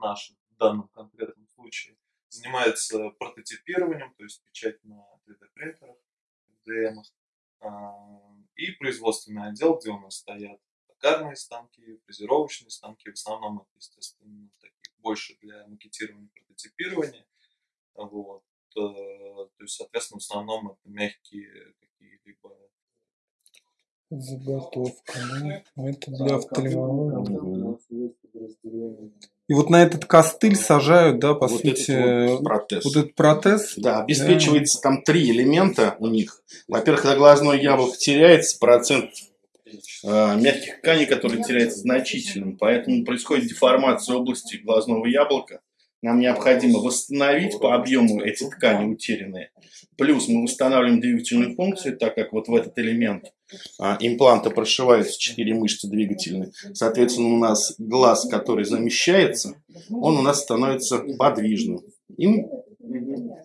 наш в данном конкретном случае, занимается прототипированием, то есть печать на 3D-принтерах, FDM, и производственный отдел, где у нас стоят токарные станки, фрезеровочные станки, в основном это, естественно, такие больше для макетирования, прототипирования. Вот. Э, то есть, соответственно, в основном это мягкие какие-либо Заготовка? Ну, это для офтальмологии. И вот на этот костыль сажают, да, по вот сути, этот вот протез. вот этот протез. Да, обеспечивается да. там три элемента у них. Во-первых, когда глазное яблоко теряется, процент э, мягких тканей, который теряется значительным, поэтому происходит деформация области глазного яблока. Нам необходимо восстановить по объему эти ткани утерянные. Плюс мы восстанавливаем двигательную функцию, так как вот в этот элемент а, импланта прошиваются четыре мышцы двигательные. Соответственно, у нас глаз, который замещается, он у нас становится подвижным. И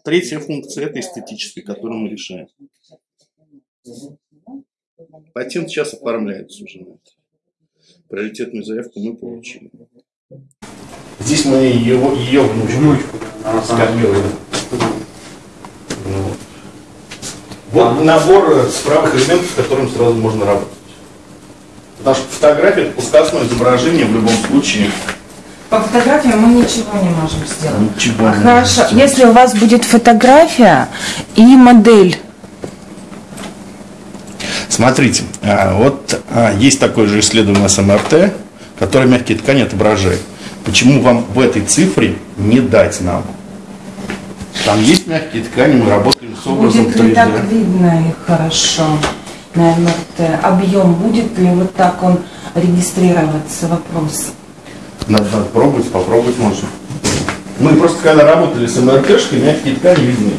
третья функция – это эстетическая, которую мы решаем. Патент сейчас оформляется уже на это. Приоритетную заявку мы получили. Здесь мы его, ее внучку, внучку скопируем. Вот. вот набор справок элементов, с которым сразу можно работать. Потому что фотография это пускасное изображение в любом случае. По фотографии мы ничего не можем сделать. Ничего а не Хорошо, можем если у вас будет фотография и модель. Смотрите, а, вот а, есть такое же исследование с МРТ, которое мягкие ткани отображает. Почему вам в этой цифре не дать нам? Там есть мягкие ткани, мы работаем с образом Будет ли 3D. так видно их хорошо на МРТ? Объем будет ли вот так он регистрироваться? Вопрос. Надо, надо пробовать, попробовать можно. Мы просто когда работали с МРТшкой, мягкие ткани видны.